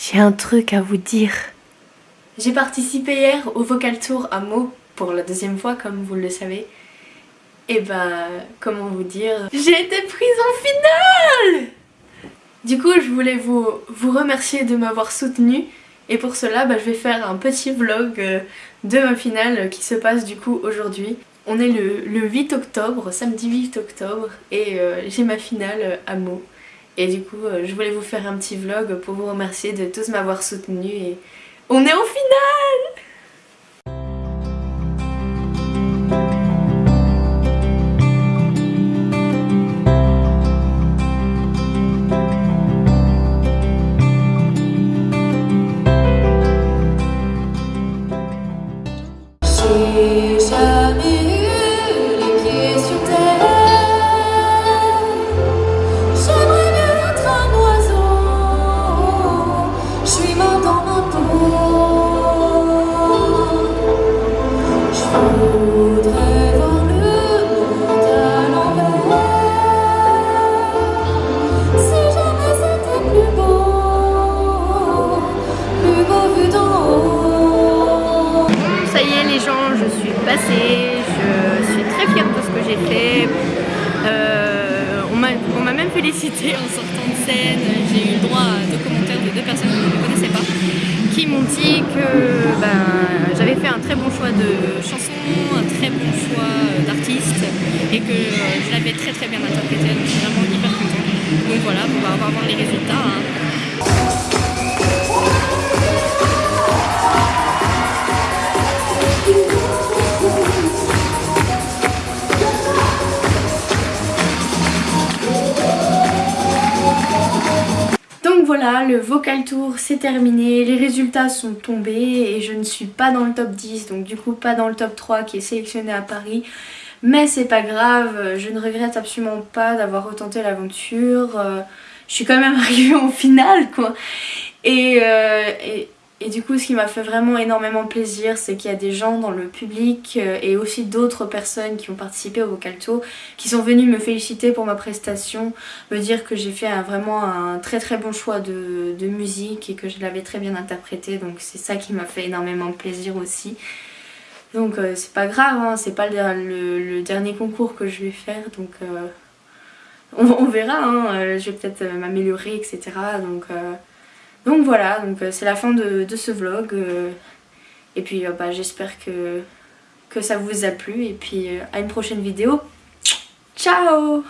J'ai un truc à vous dire. J'ai participé hier au vocal tour à Meaux pour la deuxième fois comme vous le savez. Et ben, comment vous dire, j'ai été prise en finale Du coup, je voulais vous, vous remercier de m'avoir soutenue et pour cela, bah, je vais faire un petit vlog euh, de ma finale qui se passe du coup aujourd'hui. On est le, 8 octobre, samedi 8 octobre, et euh, j'ai ma finale à Meaux. Et du coup, euh, je voulais vous faire un petit vlog pour vous remercier de tous m'avoir soutenu et on est en finale je suis très fière de ce que j'ai fait. Euh, on m'a même félicité en sortant de scène, j'ai eu le droit à deux commentaires de deux personnes que je ne connaissais pas qui m'ont dit que ben, j'avais fait un très bon choix de chanson, un très bon choix d'artiste et que je l'avais très très bien interprété donc je suis vraiment hyper contente. Donc voilà, on va voir les résultats. Hein. Voilà, le vocal tour c'est terminé, les résultats sont tombés et je ne suis pas dans le top 10, donc du coup pas dans le top 3 qui est sélectionné à Paris. Mais c'est pas grave, je ne regrette absolument pas d'avoir retenté l'aventure. Euh, je suis quand même arrivée en finale quoi. et, euh, et du coup ce qui m'a fait vraiment énormément plaisir c'est qu'il y a des gens dans le public euh, et aussi d'autres personnes qui ont participé au Vocal Tour qui sont venus me féliciter pour ma prestation, me dire que j'ai fait vraiment un très très bon choix de, musique et que je l'avais très bien interprété donc c'est ça qui m'a fait énormément plaisir aussi. Donc euh, c'est pas grave, hein, c'est pas le, dernier concours que je vais faire donc euh, on, verra, hein, je vais peut-être m'améliorer etc. donc donc voilà, donc euh, c'est la fin de, ce vlog. Euh, et puis euh, bah, j'espère que, que ça vous a plu. Et puis à une prochaine vidéo. Ciao